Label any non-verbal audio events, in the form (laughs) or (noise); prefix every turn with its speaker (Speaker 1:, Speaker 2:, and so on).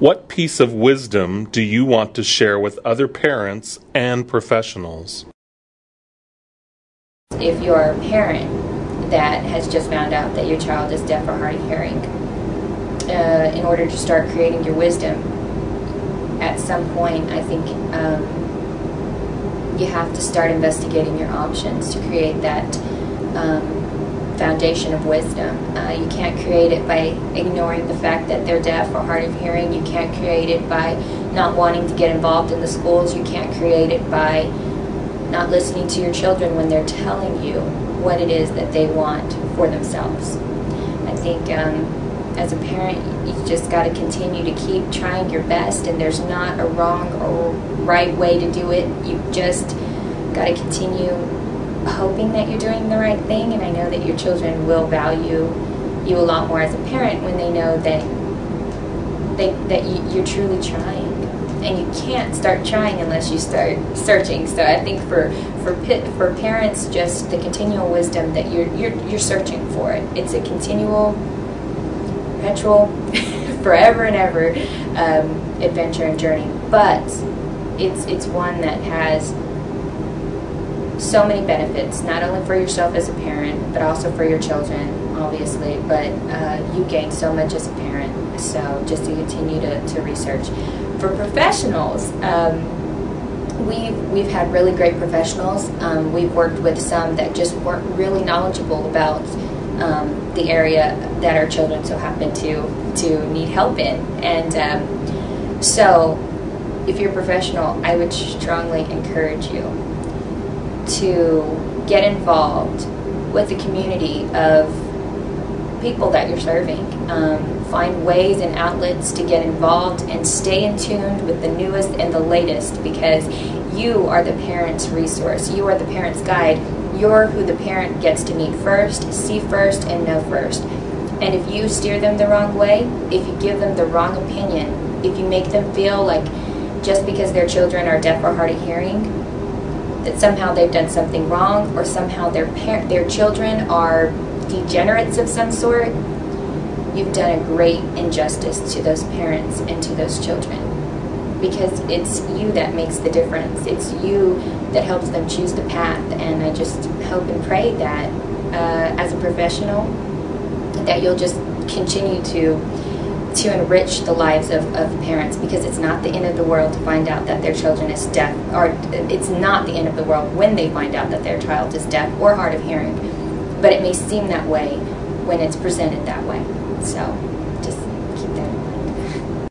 Speaker 1: What piece of wisdom do you want to share with other parents and professionals?
Speaker 2: If you're a parent that has just found out that your child is deaf or hard of hearing, uh, in order to start creating your wisdom, at some point, I think um, you have to start investigating your options to create that um, foundation of wisdom. Uh, you can't create it by ignoring the fact that they're deaf or hard of hearing. You can't create it by not wanting to get involved in the schools. You can't create it by not listening to your children when they're telling you what it is that they want for themselves. I think um, as a parent, you just got to continue to keep trying your best, and there's not a wrong or right way to do it. You just got to continue hoping that you're doing the right thing, and I know that your children will value you a lot more as a parent when they know that they that you, you're truly trying, and you can't start trying unless you start searching. So I think for for for parents, just the continual wisdom that you're you're you're searching for it. It's a continual, perpetual, (laughs) forever and ever um, adventure and journey, but it's it's one that has so many benefits, not only for yourself as a parent, but also for your children, obviously. But uh, you gain so much as a parent, so just to continue to, to research. For professionals, um, we've, we've had really great professionals. Um, we've worked with some that just weren't really knowledgeable about um, the area that our children so happen to, to need help in. And um, so, if you're a professional, I would strongly encourage you to get involved with the community of people that you're serving. Um, find ways and outlets to get involved and stay in tune with the newest and the latest because you are the parent's resource. You are the parent's guide. You're who the parent gets to meet first, see first, and know first. And if you steer them the wrong way, if you give them the wrong opinion, if you make them feel like just because their children are deaf or hard of hearing, that somehow they've done something wrong or somehow their parent their children are degenerates of some sort you've done a great injustice to those parents and to those children. Because it's you that makes the difference. It's you that helps them choose the path. And i just hope and pray that uh, as a professional that you'll just continue to to enrich the lives of, of parents because it's not the end of the world to find out that their children is deaf or it's not the end of the world when they find out that their child is deaf or hard of hearing. But it may seem that way when it's presented that way. So